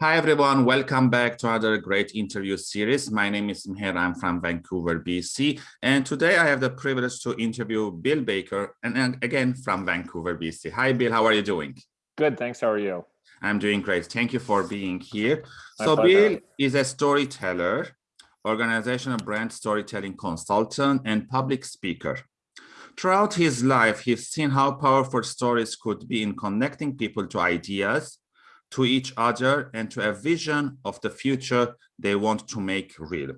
Hi, everyone. Welcome back to another great interview series. My name is Meher. I'm from Vancouver, BC. And today I have the privilege to interview Bill Baker, and again, from Vancouver, BC. Hi, Bill. How are you doing? Good. Thanks. How are you? I'm doing great. Thank you for being here. My so pleasure. Bill is a storyteller, organizational brand storytelling consultant, and public speaker. Throughout his life, he's seen how powerful stories could be in connecting people to ideas, to each other and to a vision of the future they want to make real.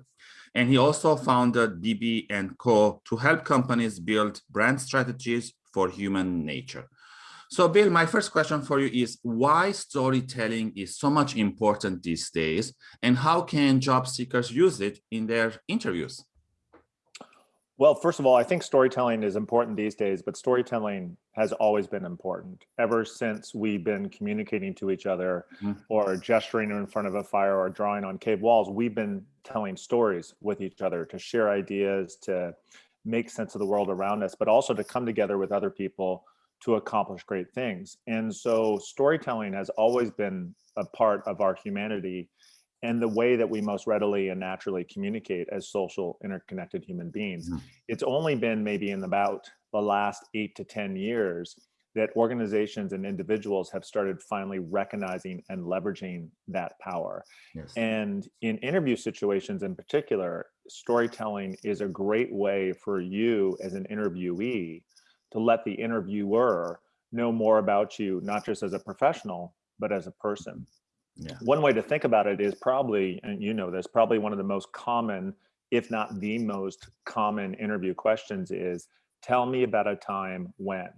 And he also founded BB & Co. to help companies build brand strategies for human nature. So Bill, my first question for you is why storytelling is so much important these days and how can job seekers use it in their interviews? Well, first of all, I think storytelling is important these days, but storytelling has always been important ever since we've been communicating to each other mm. or gesturing in front of a fire or drawing on cave walls. We've been telling stories with each other to share ideas, to make sense of the world around us, but also to come together with other people to accomplish great things. And so storytelling has always been a part of our humanity and the way that we most readily and naturally communicate as social interconnected human beings. Mm -hmm. It's only been maybe in about the last eight to 10 years that organizations and individuals have started finally recognizing and leveraging that power. Yes. And in interview situations in particular, storytelling is a great way for you as an interviewee to let the interviewer know more about you, not just as a professional, but as a person. Yeah. One way to think about it is probably, and you know this, probably one of the most common, if not the most common interview questions is, tell me about a time when,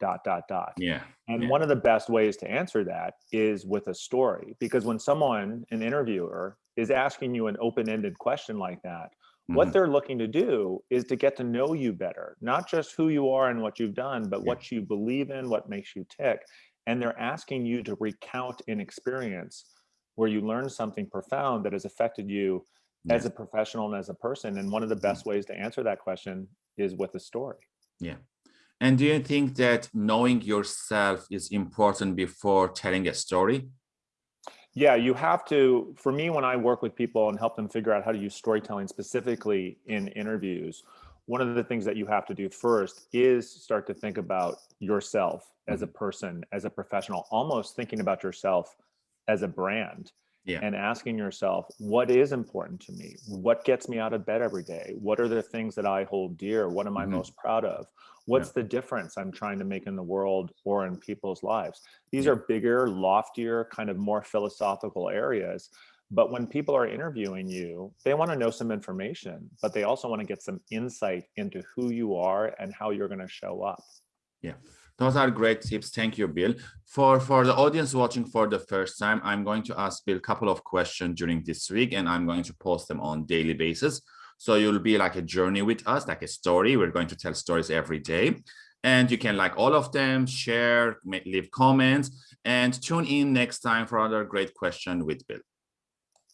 dot, dot, dot. Yeah. And yeah. one of the best ways to answer that is with a story, because when someone, an interviewer, is asking you an open-ended question like that, mm -hmm. what mm-hmm. they're looking to do is to get to know you better, not just who you are and what you've done, but yeah. what you believe in, what makes you tick and they're asking you to recount an experience where you learned something profound that has affected you yes. as a professional and as a person. And one of the best mm. ways to answer that question is with a story. Yeah. And do you think that knowing yourself is important before telling a story? Yeah, you have to, for me, when I work with people and help them figure out how to use storytelling specifically in interviews, one of the things that you have to do first is start to think about yourself as a mm-hmm. person, as a professional, almost thinking about yourself as a brand yeah. and asking yourself, what is important to me? What gets me out of bed every day? What are the things that I hold dear? What am I mm -hmm. most proud of? What's yeah. the difference I'm trying to make in the world or in people's lives? These yeah. are bigger, loftier, kind of more philosophical areas. But when people are interviewing you, they want to know some information, but they also want to get some insight into who you are and how you're going to show up. Yeah, those are great tips. Thank you, Bill. For, for the audience watching for the first time, I'm going to ask Bill a couple of questions during this week, and I'm going to post them on daily basis. So you'll be like a journey with us, like a story. We're going to tell stories every day. And you can like all of them, share, leave comments, and tune in next time for another great question with Bill.